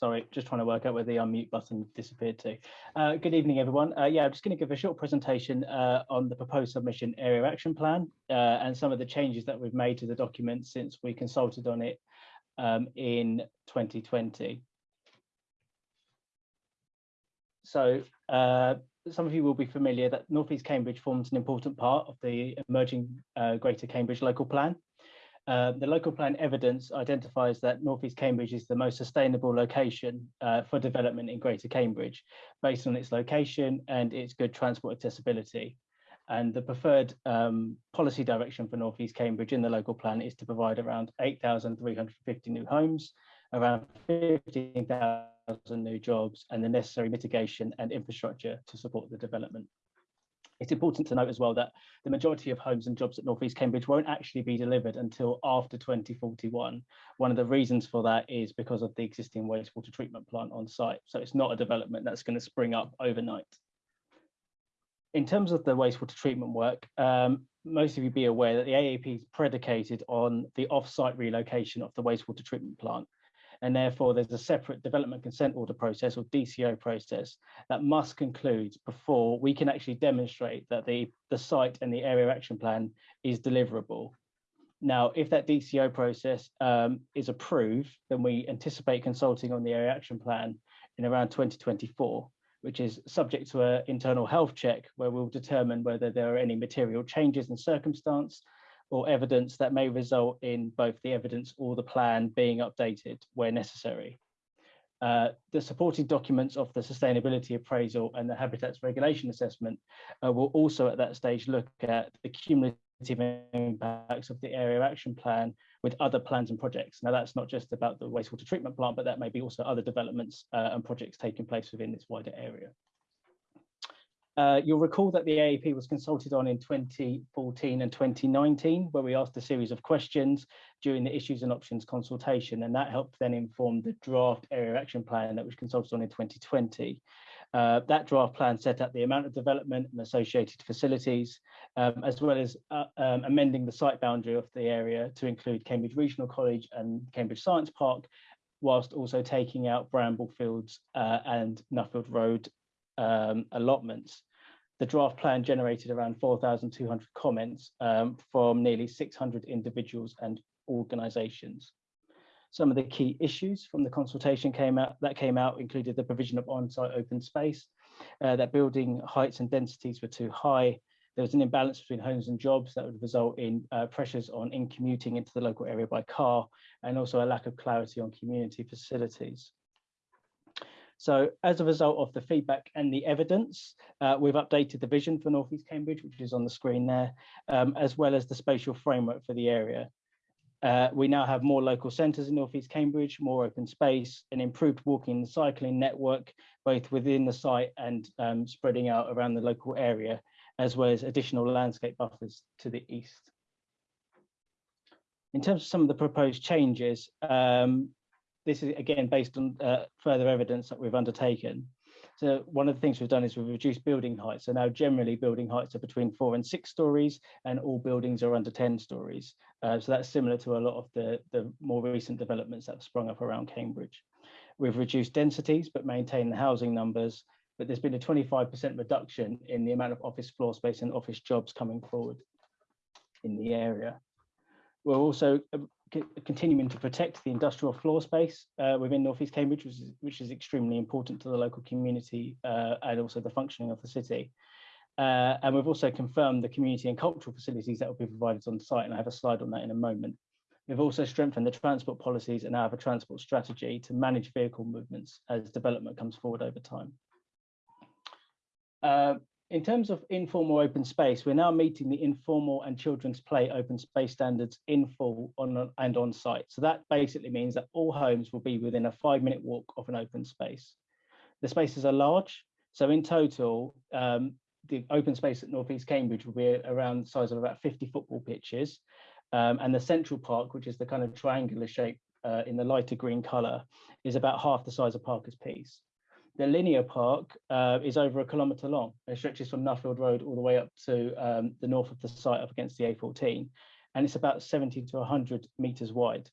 Sorry, just trying to work out where the unmute button disappeared to. Uh, good evening, everyone. Uh, yeah, I'm just going to give a short presentation uh, on the proposed submission area action plan uh, and some of the changes that we've made to the document since we consulted on it um, in 2020. So uh, some of you will be familiar that North East Cambridge forms an important part of the emerging uh, Greater Cambridge local plan. Uh, the local plan evidence identifies that North East Cambridge is the most sustainable location uh, for development in Greater Cambridge, based on its location and its good transport accessibility. And the preferred um, policy direction for North East Cambridge in the local plan is to provide around 8,350 new homes, around 15,000 new jobs, and the necessary mitigation and infrastructure to support the development. It's important to note as well that the majority of homes and jobs at North East Cambridge won't actually be delivered until after 2041. One of the reasons for that is because of the existing wastewater treatment plant on site. So it's not a development that's going to spring up overnight. In terms of the wastewater treatment work, um, most of you be aware that the AAP is predicated on the off-site relocation of the wastewater treatment plant and therefore there's a separate development consent order process or DCO process that must conclude before we can actually demonstrate that the, the site and the area action plan is deliverable. Now, if that DCO process um, is approved, then we anticipate consulting on the area action plan in around 2024, which is subject to an internal health check where we'll determine whether there are any material changes in circumstance or evidence that may result in both the evidence or the plan being updated where necessary. Uh, the supporting documents of the sustainability appraisal and the habitats regulation assessment uh, will also at that stage look at the cumulative impacts of the area action plan with other plans and projects. Now that's not just about the wastewater treatment plant, but that may be also other developments uh, and projects taking place within this wider area. Uh, you'll recall that the AAP was consulted on in 2014 and 2019, where we asked a series of questions during the issues and options consultation, and that helped then inform the draft area action plan that was consulted on in 2020. Uh, that draft plan set out the amount of development and associated facilities, um, as well as uh, um, amending the site boundary of the area to include Cambridge Regional College and Cambridge Science Park, whilst also taking out Bramble Fields uh, and Nuffield Road um, allotments. The draft plan generated around 4,200 comments um, from nearly 600 individuals and organisations. Some of the key issues from the consultation came out that came out included the provision of on-site open space, uh, that building heights and densities were too high. There was an imbalance between homes and jobs that would result in uh, pressures on in commuting into the local area by car, and also a lack of clarity on community facilities. So as a result of the feedback and the evidence, uh, we've updated the vision for North East Cambridge, which is on the screen there, um, as well as the spatial framework for the area. Uh, we now have more local centres in North East Cambridge, more open space, an improved walking and cycling network, both within the site and um, spreading out around the local area, as well as additional landscape buffers to the east. In terms of some of the proposed changes, um, this is again based on uh, further evidence that we've undertaken. So one of the things we've done is we've reduced building heights. So now generally building heights are between four and six stories and all buildings are under 10 stories. Uh, so that's similar to a lot of the, the more recent developments that have sprung up around Cambridge. We've reduced densities but maintained the housing numbers, but there's been a 25% reduction in the amount of office floor space and office jobs coming forward in the area. We're also uh, continuing to protect the industrial floor space uh, within North East Cambridge, which is, which is, extremely important to the local community uh, and also the functioning of the city. Uh, and we've also confirmed the community and cultural facilities that will be provided on site, and I have a slide on that in a moment. We've also strengthened the transport policies and now have a transport strategy to manage vehicle movements as development comes forward over time. In terms of informal open space, we're now meeting the informal and children's play open space standards in full on and on site. So that basically means that all homes will be within a five minute walk of an open space. The spaces are large. So in total, um, the open space at North East Cambridge will be around the size of about 50 football pitches. Um, and the central park, which is the kind of triangular shape uh, in the lighter green colour, is about half the size of Parker's Piece. The linear park uh, is over a kilometre long. It stretches from Nuffield Road all the way up to um, the north of the site up against the A14. And it's about 70 to 100 metres wide.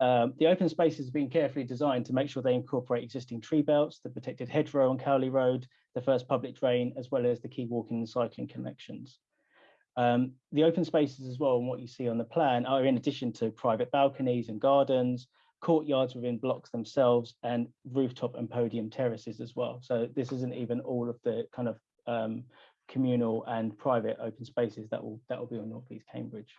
Um, the open spaces have been carefully designed to make sure they incorporate existing tree belts, the protected hedgerow on Cowley Road, the first public drain, as well as the key walking and cycling connections. Um, the open spaces as well, and what you see on the plan, are in addition to private balconies and gardens, courtyards within blocks themselves, and rooftop and podium terraces as well. So this isn't even all of the kind of um, communal and private open spaces that will that will be on North East Cambridge.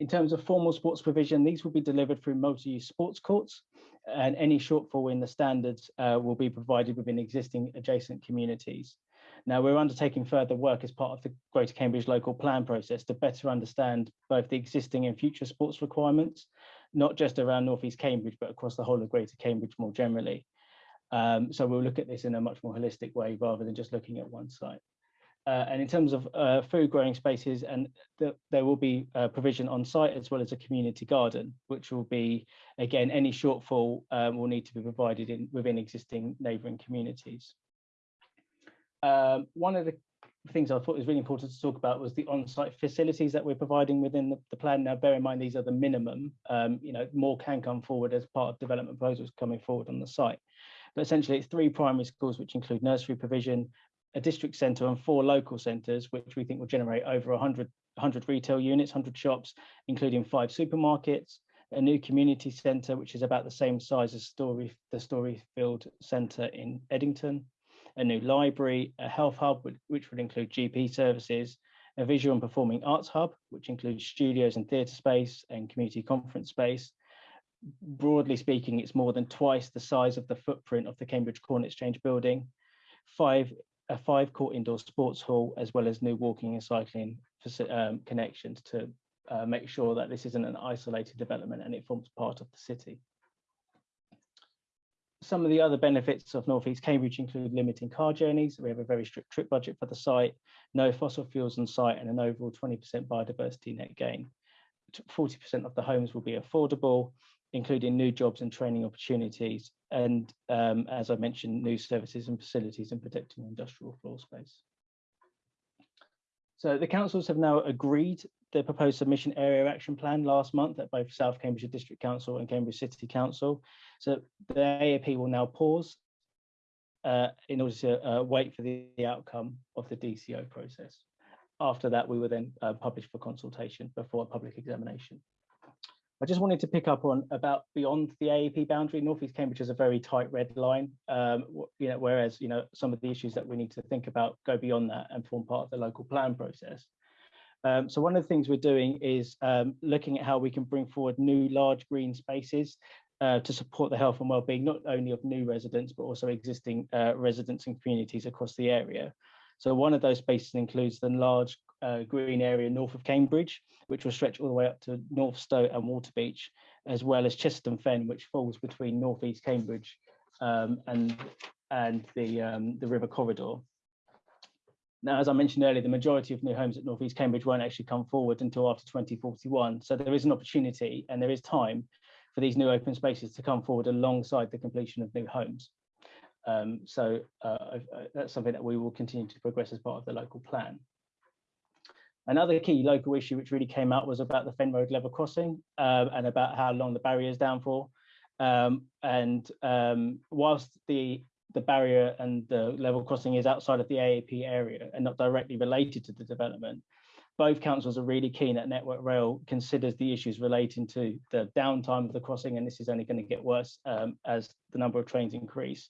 In terms of formal sports provision, these will be delivered through multi-use sports courts and any shortfall in the standards uh, will be provided within existing adjacent communities. Now we're undertaking further work as part of the Greater Cambridge local plan process to better understand both the existing and future sports requirements, not just around North East Cambridge, but across the whole of Greater Cambridge more generally. Um, so we'll look at this in a much more holistic way rather than just looking at one site. Uh, and in terms of uh, food growing spaces, and the, there will be uh, provision on site as well as a community garden, which will be, again, any shortfall um, will need to be provided in within existing neighbouring communities. Um, one of the things I thought was really important to talk about was the on-site facilities that we're providing within the, the, plan. Now, bear in mind, these are the minimum, um, you know, more can come forward as part of development proposals coming forward on the site. But essentially it's three primary schools, which include nursery provision, a district centre and four local centres, which we think will generate over 100, 100 retail units, 100 shops, including five supermarkets, a new community centre, which is about the same size as Story, the Storyfield Centre in Eddington, a new library, a health hub, which would include GP services, a visual and performing arts hub, which includes studios and theatre space and community conference space, broadly speaking, it's more than twice the size of the footprint of the Cambridge Corn Exchange building, five a five court indoor sports hall, as well as new walking and cycling um, connections to uh, make sure that this isn't an isolated development and it forms part of the city. Some of the other benefits of North East Cambridge include limiting car journeys. We have a very strict trip budget for the site, no fossil fuels on site and an overall 20% biodiversity net gain. 40% of the homes will be affordable including new jobs and training opportunities, and um, as I mentioned, new services and facilities and protecting industrial floor space. So the councils have now agreed the proposed submission area action plan last month at both South Cambridgeshire District Council and Cambridge City Council. So the AAP will now pause uh, in order to uh, wait for the, the, outcome of the DCO process. After that, we will then uh, publish for consultation before a public examination. I just wanted to pick up on about beyond the AAP boundary. Northeast Cambridge is a very tight red line, um, you know, whereas you know some of the issues that we need to think about go beyond that and form part of the local plan process. Um, so one of the things we're doing is um, looking at how we can bring forward new large green spaces uh, to support the health and well-being not only of new residents but also existing uh, residents and communities across the area. So one of those spaces includes the large uh, green area north of Cambridge, which will stretch all the way up to Northstowe and Waterbeach, as well as Chesterton Fen, which falls between North East Cambridge um, and and the um, the river corridor. Now, as I mentioned earlier, the majority of new homes at North East Cambridge won't actually come forward until after 2041. So there is an opportunity and there is time for these new open spaces to come forward alongside the completion of new homes. Um, so uh, that's something that we will continue to progress as part of the local plan. Another key local issue which really came out was about the Fen Road level crossing um, and about how long the barrier is down for. Um, and um, whilst the the barrier and the level crossing is outside of the AAP area and not directly related to the development, both councils are really keen that Network Rail considers the issues relating to the downtime of the crossing, and this is only going to get worse um, as the number of trains increase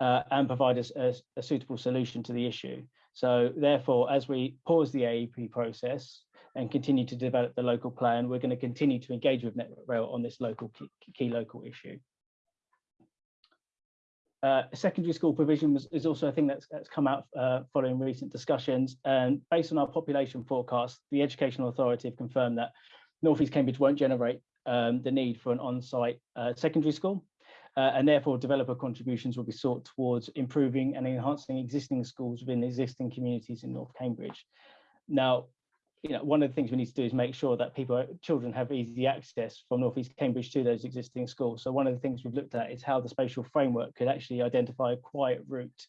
uh, and provide us a, a, suitable solution to the issue. So therefore, as we pause the AAP process and continue to develop the local plan, we're going to continue to engage with Network Rail on this local key, key local issue. Uh, secondary school provision was, is also a thing that's, that's come out uh, following recent discussions. And based on our population forecast, the Educational Authority have confirmed that North East Cambridge won't generate um, the need for an on-site uh, secondary school uh, and therefore developer contributions will be sought towards improving and enhancing existing schools within existing communities in North Cambridge. Now, you know, one of the things we need to do is make sure that people, children have easy access from North East Cambridge to those existing schools. So one of the things we've looked at is how the spatial framework could actually identify a quiet route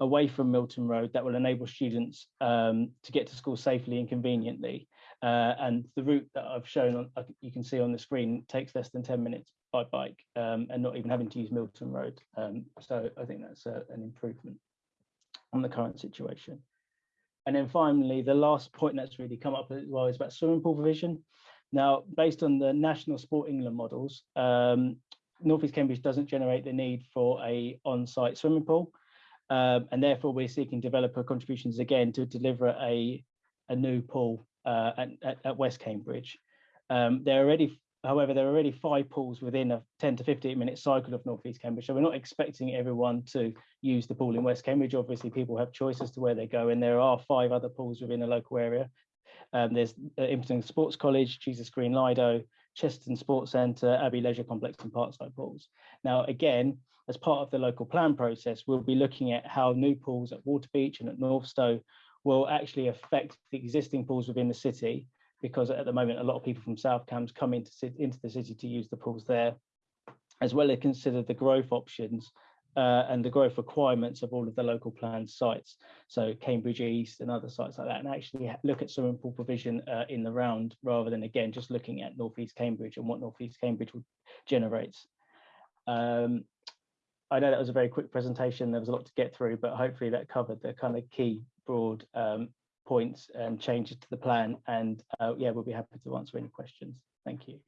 away from Milton Road that will enable students um, to get to school safely and conveniently Uh, and the route that I've shown on, uh, you can see on the screen takes less than 10 minutes by bike um, and not even having to use Milton Road. Um, so I think that's a, an improvement on the current situation. And then finally, the last point that's really come up as well is about swimming pool provision. Now, based on the National Sport England models, um, North East Cambridge doesn't generate the need for a on-site swimming pool. Um, and therefore, we're seeking developer contributions again to deliver a, a new pool uh, at, at, West Cambridge. Um, there are already, however, there are already five pools within a 10 to 15 minute cycle of North East Cambridge. So we're not expecting everyone to use the pool in West Cambridge. Obviously, people have choices to where they go, and there are five other pools within a local area. Um, there's uh, Impington Sports College, Jesus Green Lido, Chesterton Sports Centre, Abbey Leisure Complex and Parkside Pools. Now, again, as part of the local plan process, we'll be looking at how new pools at Waterbeach and at Northstowe will actually affect the existing pools within the city, because at the moment, a lot of people from South Cambs come into, into the city to use the pools there, as well as consider the growth options uh, and the growth requirements of all of the local planned sites. So Cambridge East and other sites like that, and actually look at swimming pool provision uh, in the round rather than again just looking at Northeast Cambridge and what Northeast Cambridge generates. Um, I know that was a very quick presentation. There was a lot to get through, but hopefully that covered the kind of key broad um, points and changes to the plan. And uh, yeah, we'll be happy to answer any questions. Thank you.